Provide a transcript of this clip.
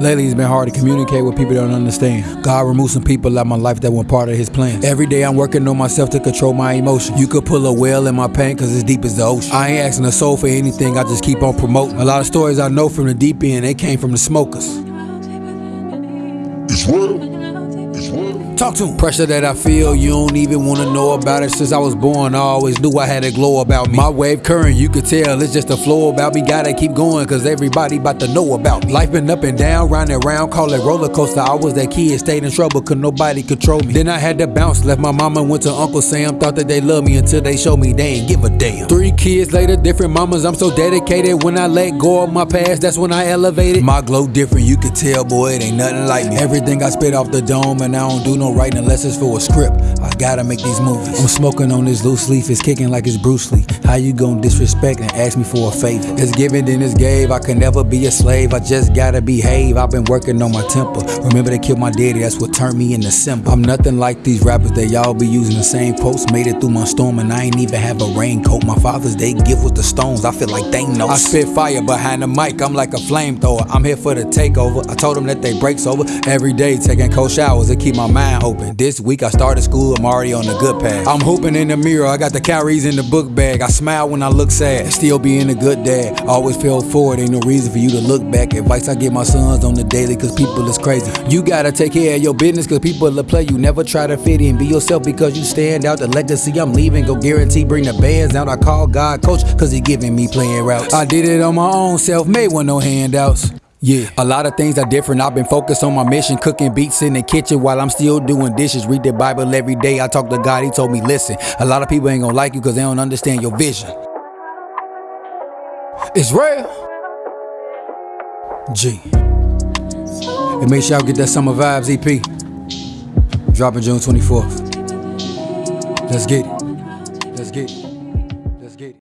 Lately, it's been hard to communicate with people that don't understand. God removed some people out my life that weren't part of His plan. Every day, I'm working on myself to control my emotions. You could pull a whale in my pain, cause it's deep as the ocean. I ain't asking a soul for anything, I just keep on promoting. A lot of stories I know from the deep end, they came from the smokers. It's real. Talk to him. Pressure that I feel, you don't even wanna know about it. Since I was born, I always knew I had a glow about me. My wave current, you could tell, it's just a flow about me. Gotta keep going, cause everybody about to know about me. Life been up and down, round and round, call it roller coaster. I was that kid, stayed in trouble, cause nobody control me. Then I had to bounce, left my mama, went to Uncle Sam, thought that they loved me until they showed me they ain't give a damn. Three kids later, different mamas, I'm so dedicated. When I let go of my past, that's when I elevated. My glow different, you could tell, boy, it ain't nothing like me. Everything I spit off the dome, and I don't do no writing unless it's for a script. I gotta make these movies. I'm smoking on this loose leaf, it's kicking like it's Bruce Lee. How you gon' disrespect and ask me for a favor? It's given, then it's gave. I can never be a slave. I just gotta behave. I've been working on my temper. Remember they killed my daddy, that's what turned me into simple. I'm nothing like these rappers that y'all be using the same quotes. Made it through my storm and I ain't even have a raincoat. My father's day gift was the stones. I feel like they know. I spit fire behind the mic. I'm like a flamethrower. I'm here for the takeover. I told them that they breaks over every day, taking cold showers to keep my mind open. This week I started school. I'm already on the good path. I'm hooping in the mirror. I got the calories in the book bag. I smile when I look sad. Still being a good dad. I Always feel forward. Ain't no reason for you to look back. Advice I give my sons on the daily, cause people is crazy. You gotta take care of your business, cause people will play you. Never try to fit in. Be yourself because you stand out. The legacy I'm leaving, go guarantee bring the bands out. I call God coach, cause he giving me playing routes. I did it on my own, self made with no handouts. Yeah, a lot of things are different. I've been focused on my mission, cooking beats in the kitchen while I'm still doing dishes. Read the Bible every day. I talk to God, He told me, listen, a lot of people ain't gonna like you because they don't understand your vision. It's real. G. And make sure y'all get that Summer Vibes EP. Dropping June 24th. Let's get it. Let's get it.